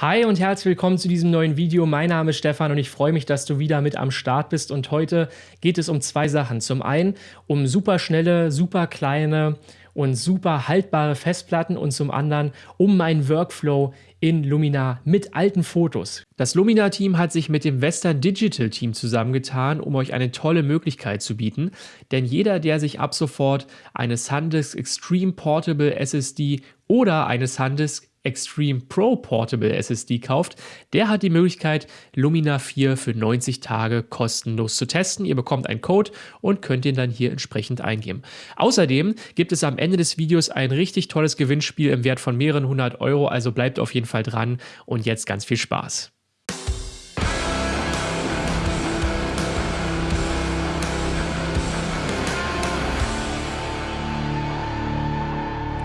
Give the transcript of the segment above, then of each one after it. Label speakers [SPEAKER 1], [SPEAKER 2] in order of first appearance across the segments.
[SPEAKER 1] Hi und herzlich willkommen zu diesem neuen Video. Mein Name ist Stefan und ich freue mich, dass du wieder mit am Start bist. Und heute geht es um zwei Sachen. Zum einen um super schnelle, super kleine und super haltbare Festplatten und zum anderen um meinen Workflow in Luminar mit alten Fotos. Das Luminar-Team hat sich mit dem Western Digital Team zusammengetan, um euch eine tolle Möglichkeit zu bieten. Denn jeder, der sich ab sofort eine SanDisk Extreme Portable SSD oder eine SanDisk Extreme Pro Portable SSD kauft, der hat die Möglichkeit, Lumina 4 für 90 Tage kostenlos zu testen. Ihr bekommt einen Code und könnt ihn dann hier entsprechend eingeben. Außerdem gibt es am Ende des Videos ein richtig tolles Gewinnspiel im Wert von mehreren hundert Euro, also bleibt auf jeden Fall dran und jetzt ganz viel Spaß.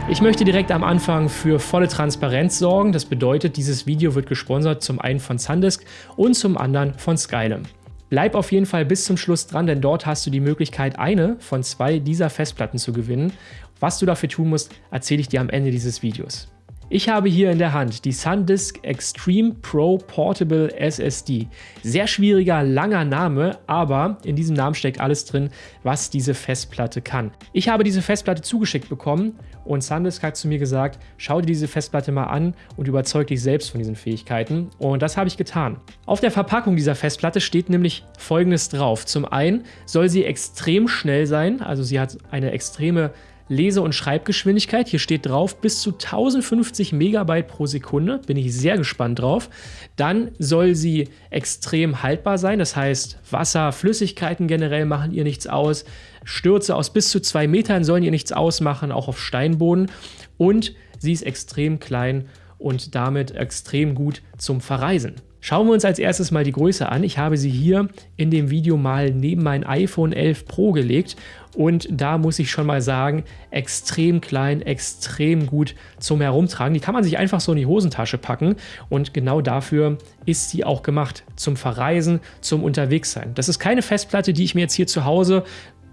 [SPEAKER 1] Ich möchte direkt am Anfang für volle Transparenz sorgen. Das bedeutet, dieses Video wird gesponsert zum einen von Sandisk und zum anderen von Skylum. Bleib auf jeden Fall bis zum Schluss dran, denn dort hast du die Möglichkeit, eine von zwei dieser Festplatten zu gewinnen. Was du dafür tun musst, erzähle ich dir am Ende dieses Videos. Ich habe hier in der Hand die SanDisk Extreme Pro Portable SSD. Sehr schwieriger, langer Name, aber in diesem Namen steckt alles drin, was diese Festplatte kann. Ich habe diese Festplatte zugeschickt bekommen und SanDisk hat zu mir gesagt, schau dir diese Festplatte mal an und überzeug dich selbst von diesen Fähigkeiten. Und das habe ich getan. Auf der Verpackung dieser Festplatte steht nämlich folgendes drauf. Zum einen soll sie extrem schnell sein, also sie hat eine extreme Lese- und Schreibgeschwindigkeit. Hier steht drauf bis zu 1050 Megabyte pro Sekunde. Bin ich sehr gespannt drauf. Dann soll sie extrem haltbar sein. Das heißt, Wasser, Flüssigkeiten generell machen ihr nichts aus. Stürze aus bis zu zwei Metern sollen ihr nichts ausmachen, auch auf Steinboden. Und sie ist extrem klein und damit extrem gut zum Verreisen. Schauen wir uns als erstes mal die Größe an. Ich habe sie hier in dem Video mal neben mein iPhone 11 Pro gelegt und da muss ich schon mal sagen, extrem klein, extrem gut zum Herumtragen. Die kann man sich einfach so in die Hosentasche packen und genau dafür ist sie auch gemacht. Zum Verreisen, zum Unterwegssein. Das ist keine Festplatte, die ich mir jetzt hier zu Hause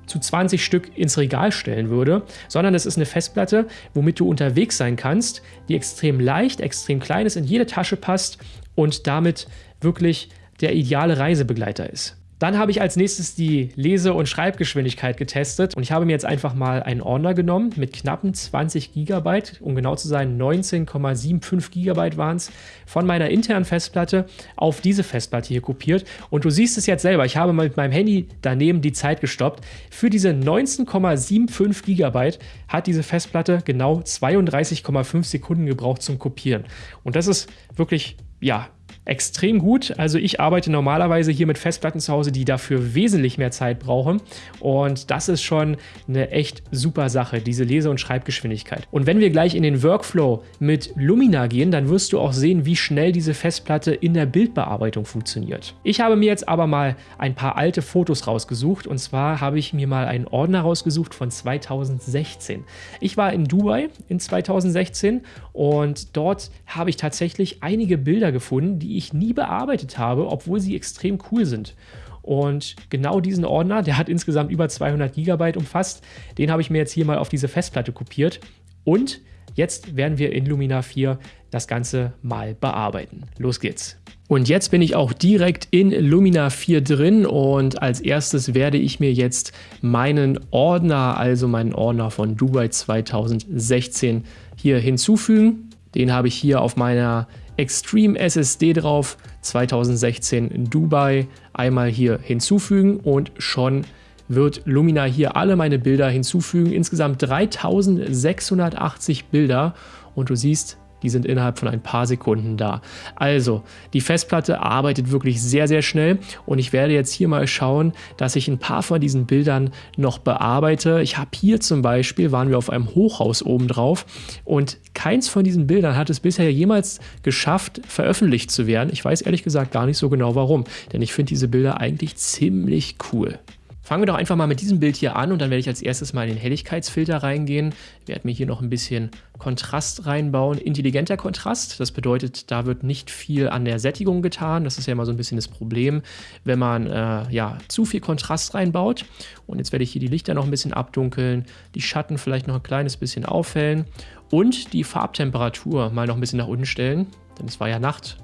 [SPEAKER 1] zu 20 Stück ins Regal stellen würde, sondern es ist eine Festplatte, womit du unterwegs sein kannst, die extrem leicht, extrem klein ist, in jede Tasche passt und damit wirklich der ideale Reisebegleiter ist. Dann habe ich als nächstes die Lese- und Schreibgeschwindigkeit getestet und ich habe mir jetzt einfach mal einen Ordner genommen mit knappen 20 GB, um genau zu sein 19,75 GB waren es, von meiner internen Festplatte auf diese Festplatte hier kopiert und du siehst es jetzt selber, ich habe mal mit meinem Handy daneben die Zeit gestoppt. Für diese 19,75 GB hat diese Festplatte genau 32,5 Sekunden gebraucht zum Kopieren und das ist wirklich, ja, extrem gut. Also ich arbeite normalerweise hier mit Festplatten zu Hause, die dafür wesentlich mehr Zeit brauchen. Und das ist schon eine echt super Sache, diese Lese- und Schreibgeschwindigkeit. Und wenn wir gleich in den Workflow mit Lumina gehen, dann wirst du auch sehen, wie schnell diese Festplatte in der Bildbearbeitung funktioniert. Ich habe mir jetzt aber mal ein paar alte Fotos rausgesucht. Und zwar habe ich mir mal einen Ordner rausgesucht von 2016. Ich war in Dubai in 2016 und dort habe ich tatsächlich einige Bilder gefunden, die ich nie bearbeitet habe, obwohl sie extrem cool sind. Und genau diesen Ordner, der hat insgesamt über 200 Gigabyte umfasst, den habe ich mir jetzt hier mal auf diese Festplatte kopiert. Und jetzt werden wir in Lumina 4 das Ganze mal bearbeiten. Los geht's. Und jetzt bin ich auch direkt in Lumina 4 drin und als erstes werde ich mir jetzt meinen Ordner, also meinen Ordner von Dubai 2016 hier hinzufügen. Den habe ich hier auf meiner Extreme SSD drauf, 2016 in Dubai, einmal hier hinzufügen und schon wird Lumina hier alle meine Bilder hinzufügen. Insgesamt 3680 Bilder und du siehst, die sind innerhalb von ein paar Sekunden da. Also, die Festplatte arbeitet wirklich sehr, sehr schnell und ich werde jetzt hier mal schauen, dass ich ein paar von diesen Bildern noch bearbeite. Ich habe hier zum Beispiel, waren wir auf einem Hochhaus oben drauf und keins von diesen Bildern hat es bisher jemals geschafft, veröffentlicht zu werden. Ich weiß ehrlich gesagt gar nicht so genau warum, denn ich finde diese Bilder eigentlich ziemlich cool. Fangen wir doch einfach mal mit diesem Bild hier an und dann werde ich als erstes mal in den Helligkeitsfilter reingehen. Ich werde mir hier noch ein bisschen Kontrast reinbauen. Intelligenter Kontrast, das bedeutet, da wird nicht viel an der Sättigung getan. Das ist ja immer so ein bisschen das Problem, wenn man äh, ja, zu viel Kontrast reinbaut. Und jetzt werde ich hier die Lichter noch ein bisschen abdunkeln, die Schatten vielleicht noch ein kleines bisschen aufhellen und die Farbtemperatur mal noch ein bisschen nach unten stellen, denn es war ja Nacht.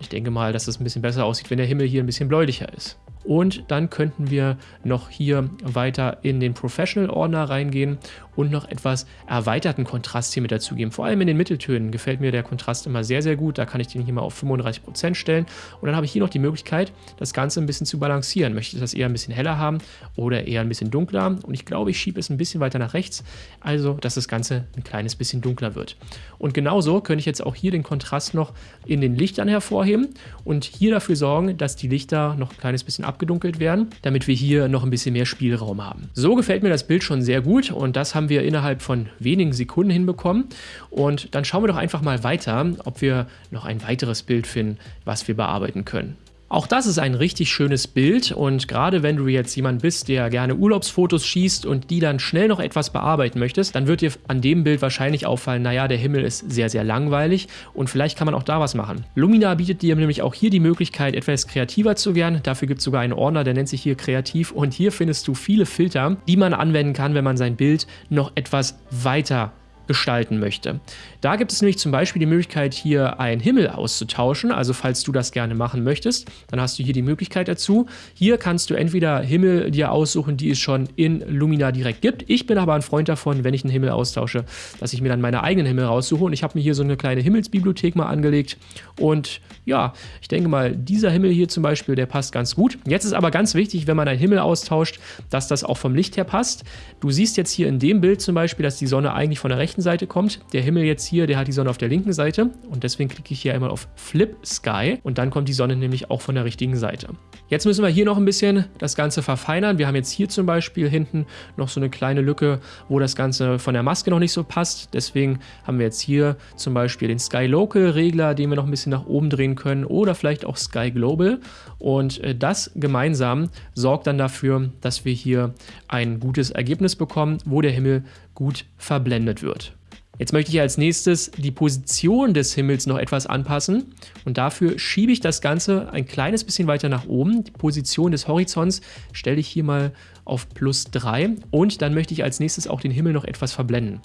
[SPEAKER 1] Ich denke mal, dass es ein bisschen besser aussieht, wenn der Himmel hier ein bisschen bläulicher ist. Und dann könnten wir noch hier weiter in den Professional-Ordner reingehen und noch etwas erweiterten Kontrast hier mit dazugeben. Vor allem in den Mitteltönen gefällt mir der Kontrast immer sehr, sehr gut. Da kann ich den hier mal auf 35% stellen. Und dann habe ich hier noch die Möglichkeit, das Ganze ein bisschen zu balancieren. Möchte ich das eher ein bisschen heller haben oder eher ein bisschen dunkler? Und ich glaube, ich schiebe es ein bisschen weiter nach rechts, also dass das Ganze ein kleines bisschen dunkler wird. Und genauso könnte ich jetzt auch hier den Kontrast noch in den Lichtern hervorheben und hier dafür sorgen, dass die Lichter noch ein kleines bisschen abgedunkelt werden, damit wir hier noch ein bisschen mehr Spielraum haben. So gefällt mir das Bild schon sehr gut und das haben wir innerhalb von wenigen Sekunden hinbekommen. Und dann schauen wir doch einfach mal weiter, ob wir noch ein weiteres Bild finden, was wir bearbeiten können. Auch das ist ein richtig schönes Bild und gerade wenn du jetzt jemand bist, der gerne Urlaubsfotos schießt und die dann schnell noch etwas bearbeiten möchtest, dann wird dir an dem Bild wahrscheinlich auffallen, naja, der Himmel ist sehr, sehr langweilig und vielleicht kann man auch da was machen. Lumina bietet dir nämlich auch hier die Möglichkeit, etwas kreativer zu werden. Dafür gibt es sogar einen Ordner, der nennt sich hier Kreativ und hier findest du viele Filter, die man anwenden kann, wenn man sein Bild noch etwas weiter gestalten möchte. Da gibt es nämlich zum Beispiel die Möglichkeit, hier einen Himmel auszutauschen. Also falls du das gerne machen möchtest, dann hast du hier die Möglichkeit dazu. Hier kannst du entweder Himmel dir aussuchen, die es schon in Lumina direkt gibt. Ich bin aber ein Freund davon, wenn ich einen Himmel austausche, dass ich mir dann meine eigenen Himmel raussuche. Und ich habe mir hier so eine kleine Himmelsbibliothek mal angelegt. Und ja, ich denke mal, dieser Himmel hier zum Beispiel, der passt ganz gut. Jetzt ist aber ganz wichtig, wenn man einen Himmel austauscht, dass das auch vom Licht her passt. Du siehst jetzt hier in dem Bild zum Beispiel, dass die Sonne eigentlich von der rechten Seite kommt. Der Himmel jetzt hier, der hat die Sonne auf der linken Seite und deswegen klicke ich hier einmal auf Flip Sky und dann kommt die Sonne nämlich auch von der richtigen Seite. Jetzt müssen wir hier noch ein bisschen das Ganze verfeinern. Wir haben jetzt hier zum Beispiel hinten noch so eine kleine Lücke, wo das Ganze von der Maske noch nicht so passt. Deswegen haben wir jetzt hier zum Beispiel den Sky Local Regler, den wir noch ein bisschen nach oben drehen können oder vielleicht auch Sky Global und äh, das gemeinsam sorgt dann dafür, dass wir hier ein gutes Ergebnis bekommen, wo der Himmel gut verblendet wird. Jetzt möchte ich als nächstes die Position des Himmels noch etwas anpassen und dafür schiebe ich das Ganze ein kleines bisschen weiter nach oben. Die Position des Horizonts stelle ich hier mal auf plus 3 und dann möchte ich als nächstes auch den Himmel noch etwas verblenden.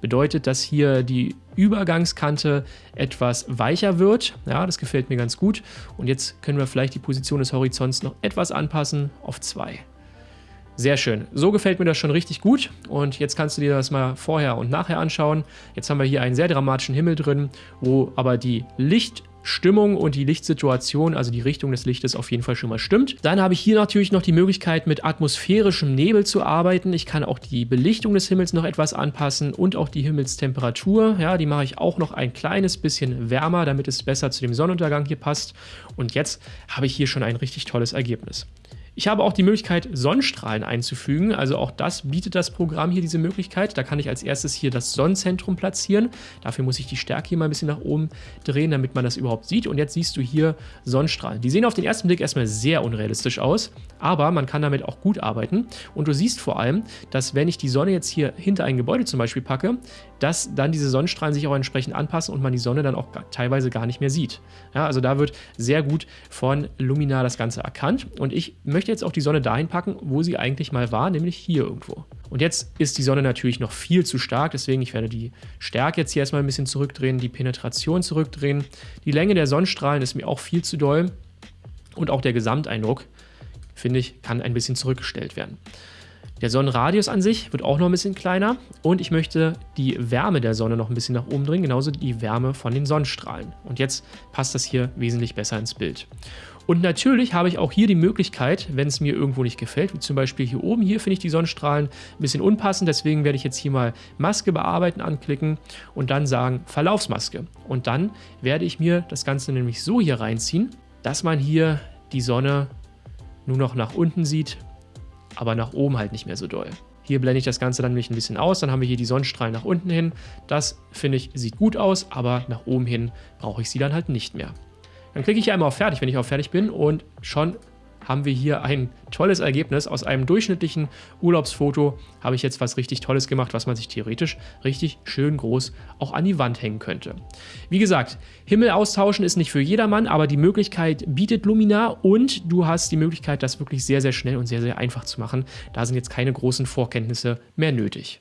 [SPEAKER 1] Bedeutet, dass hier die Übergangskante etwas weicher wird. Ja, das gefällt mir ganz gut. Und jetzt können wir vielleicht die Position des Horizonts noch etwas anpassen auf 2. Sehr schön. So gefällt mir das schon richtig gut. Und jetzt kannst du dir das mal vorher und nachher anschauen. Jetzt haben wir hier einen sehr dramatischen Himmel drin, wo aber die Lichtstimmung und die Lichtsituation, also die Richtung des Lichtes auf jeden Fall schon mal stimmt. Dann habe ich hier natürlich noch die Möglichkeit mit atmosphärischem Nebel zu arbeiten. Ich kann auch die Belichtung des Himmels noch etwas anpassen und auch die Himmelstemperatur. Ja, die mache ich auch noch ein kleines bisschen wärmer, damit es besser zu dem Sonnenuntergang hier passt. Und jetzt habe ich hier schon ein richtig tolles Ergebnis. Ich habe auch die Möglichkeit, Sonnenstrahlen einzufügen. Also auch das bietet das Programm hier diese Möglichkeit. Da kann ich als erstes hier das Sonnenzentrum platzieren. Dafür muss ich die Stärke hier mal ein bisschen nach oben drehen, damit man das überhaupt sieht. Und jetzt siehst du hier Sonnenstrahlen. Die sehen auf den ersten Blick erstmal sehr unrealistisch aus, aber man kann damit auch gut arbeiten. Und du siehst vor allem, dass wenn ich die Sonne jetzt hier hinter ein Gebäude zum Beispiel packe, dass dann diese Sonnenstrahlen sich auch entsprechend anpassen und man die Sonne dann auch teilweise gar nicht mehr sieht. Ja, also da wird sehr gut von Lumina das Ganze erkannt. Und ich möchte möchte jetzt auch die Sonne dahin packen, wo sie eigentlich mal war, nämlich hier irgendwo. Und jetzt ist die Sonne natürlich noch viel zu stark, deswegen ich werde die Stärke jetzt hier erstmal ein bisschen zurückdrehen, die Penetration zurückdrehen. Die Länge der Sonnenstrahlen ist mir auch viel zu doll und auch der Gesamteindruck, finde ich, kann ein bisschen zurückgestellt werden. Der Sonnenradius an sich wird auch noch ein bisschen kleiner und ich möchte die Wärme der Sonne noch ein bisschen nach oben drehen, genauso die Wärme von den Sonnenstrahlen. Und jetzt passt das hier wesentlich besser ins Bild. Und natürlich habe ich auch hier die Möglichkeit, wenn es mir irgendwo nicht gefällt, wie zum Beispiel hier oben, hier finde ich die Sonnenstrahlen ein bisschen unpassend, deswegen werde ich jetzt hier mal Maske bearbeiten anklicken und dann sagen Verlaufsmaske. Und dann werde ich mir das Ganze nämlich so hier reinziehen, dass man hier die Sonne nur noch nach unten sieht, aber nach oben halt nicht mehr so doll. Hier blende ich das Ganze dann nämlich ein bisschen aus, dann haben wir hier die Sonnenstrahlen nach unten hin. Das, finde ich, sieht gut aus, aber nach oben hin brauche ich sie dann halt nicht mehr. Dann klicke ich hier einmal auf Fertig, wenn ich auf Fertig bin und schon haben wir hier ein tolles Ergebnis. Aus einem durchschnittlichen Urlaubsfoto habe ich jetzt was richtig Tolles gemacht, was man sich theoretisch richtig schön groß auch an die Wand hängen könnte. Wie gesagt, Himmel austauschen ist nicht für jedermann, aber die Möglichkeit bietet Luminar und du hast die Möglichkeit, das wirklich sehr, sehr schnell und sehr, sehr einfach zu machen. Da sind jetzt keine großen Vorkenntnisse mehr nötig.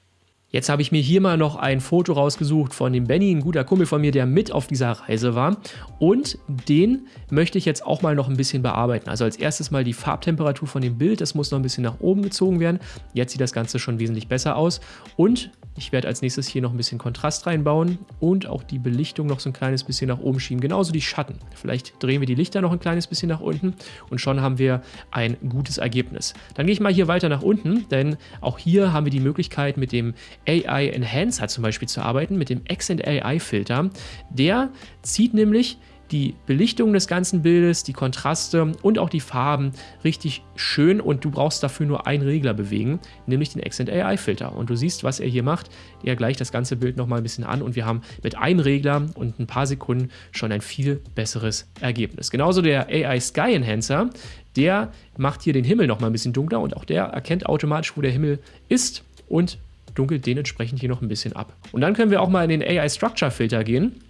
[SPEAKER 1] Jetzt habe ich mir hier mal noch ein Foto rausgesucht von dem Benny, ein guter Kumpel von mir, der mit auf dieser Reise war. Und den möchte ich jetzt auch mal noch ein bisschen bearbeiten. Also als erstes mal die Farbtemperatur von dem Bild, das muss noch ein bisschen nach oben gezogen werden. Jetzt sieht das Ganze schon wesentlich besser aus. Und ich werde als nächstes hier noch ein bisschen Kontrast reinbauen und auch die Belichtung noch so ein kleines bisschen nach oben schieben. Genauso die Schatten. Vielleicht drehen wir die Lichter noch ein kleines bisschen nach unten und schon haben wir ein gutes Ergebnis. Dann gehe ich mal hier weiter nach unten, denn auch hier haben wir die Möglichkeit mit dem AI Enhancer zum Beispiel zu arbeiten, mit dem Accent AI Filter. Der zieht nämlich die Belichtung des ganzen Bildes, die Kontraste und auch die Farben richtig schön und du brauchst dafür nur einen Regler bewegen, nämlich den Accent AI Filter. Und du siehst, was er hier macht. Er gleicht das ganze Bild nochmal ein bisschen an und wir haben mit einem Regler und ein paar Sekunden schon ein viel besseres Ergebnis. Genauso der AI Sky Enhancer, der macht hier den Himmel nochmal ein bisschen dunkler und auch der erkennt automatisch, wo der Himmel ist und dunkelt den entsprechend hier noch ein bisschen ab. Und dann können wir auch mal in den AI Structure Filter gehen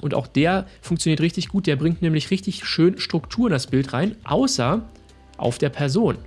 [SPEAKER 1] und auch der funktioniert richtig gut. Der bringt nämlich richtig schön Struktur in das Bild rein, außer auf der Person.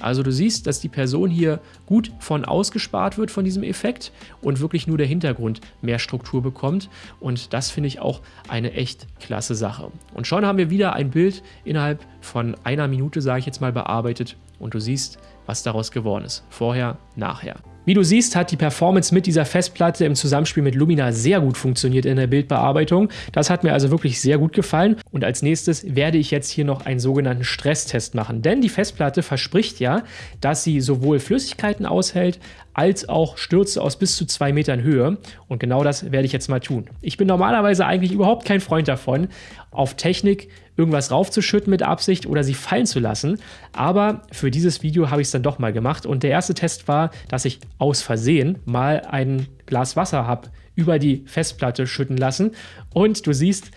[SPEAKER 1] Also du siehst, dass die Person hier gut von ausgespart wird von diesem Effekt und wirklich nur der Hintergrund mehr Struktur bekommt. Und das finde ich auch eine echt klasse Sache. Und schon haben wir wieder ein Bild innerhalb von einer Minute, sage ich jetzt mal, bearbeitet. Und du siehst, was daraus geworden ist. Vorher, nachher. Wie du siehst, hat die Performance mit dieser Festplatte im Zusammenspiel mit Lumina sehr gut funktioniert in der Bildbearbeitung. Das hat mir also wirklich sehr gut gefallen. Und als nächstes werde ich jetzt hier noch einen sogenannten Stresstest machen. Denn die Festplatte verspricht ja, dass sie sowohl Flüssigkeiten aushält, als auch Stürze aus bis zu zwei Metern Höhe. Und genau das werde ich jetzt mal tun. Ich bin normalerweise eigentlich überhaupt kein Freund davon, auf Technik irgendwas raufzuschütten mit Absicht oder sie fallen zu lassen. Aber für dieses Video habe ich es dann doch mal gemacht. Und der erste Test war, dass ich aus Versehen mal ein Glas Wasser habe über die Festplatte schütten lassen. Und du siehst,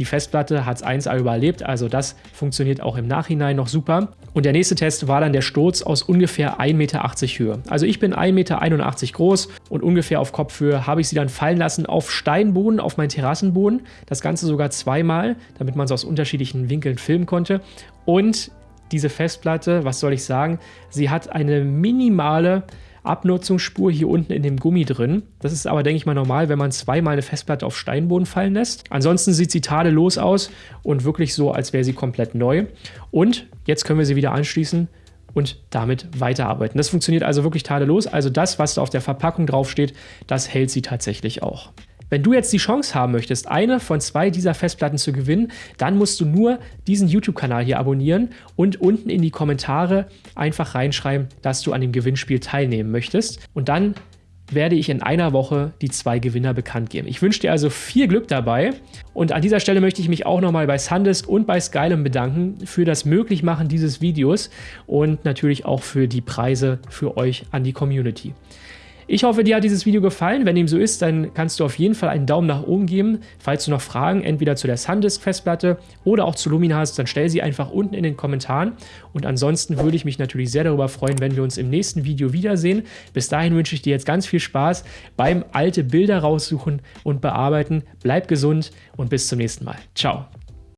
[SPEAKER 1] die Festplatte hat es 1A überlebt, also das funktioniert auch im Nachhinein noch super. Und der nächste Test war dann der Sturz aus ungefähr 1,80 Meter Höhe. Also ich bin 1,81 Meter groß und ungefähr auf Kopfhöhe habe ich sie dann fallen lassen auf Steinboden, auf meinen Terrassenboden. Das Ganze sogar zweimal, damit man es aus unterschiedlichen Winkeln filmen konnte. Und diese Festplatte, was soll ich sagen, sie hat eine minimale Abnutzungsspur hier unten in dem Gummi drin. Das ist aber, denke ich mal, normal, wenn man zweimal eine Festplatte auf Steinboden fallen lässt. Ansonsten sieht sie tadellos aus und wirklich so, als wäre sie komplett neu. Und jetzt können wir sie wieder anschließen und damit weiterarbeiten. Das funktioniert also wirklich tadellos. Also das, was da auf der Verpackung draufsteht, das hält sie tatsächlich auch. Wenn du jetzt die Chance haben möchtest, eine von zwei dieser Festplatten zu gewinnen, dann musst du nur diesen YouTube-Kanal hier abonnieren und unten in die Kommentare einfach reinschreiben, dass du an dem Gewinnspiel teilnehmen möchtest. Und dann werde ich in einer Woche die zwei Gewinner bekannt geben. Ich wünsche dir also viel Glück dabei und an dieser Stelle möchte ich mich auch nochmal bei Sandisk und bei Skylum bedanken für das Möglichmachen dieses Videos und natürlich auch für die Preise für euch an die Community. Ich hoffe, dir hat dieses Video gefallen. Wenn dem so ist, dann kannst du auf jeden Fall einen Daumen nach oben geben. Falls du noch Fragen entweder zu der SanDisk-Festplatte oder auch zu Lumina hast, dann stell sie einfach unten in den Kommentaren. Und ansonsten würde ich mich natürlich sehr darüber freuen, wenn wir uns im nächsten Video wiedersehen. Bis dahin wünsche ich dir jetzt ganz viel Spaß beim alte Bilder raussuchen und bearbeiten. Bleib gesund und bis zum nächsten Mal. Ciao.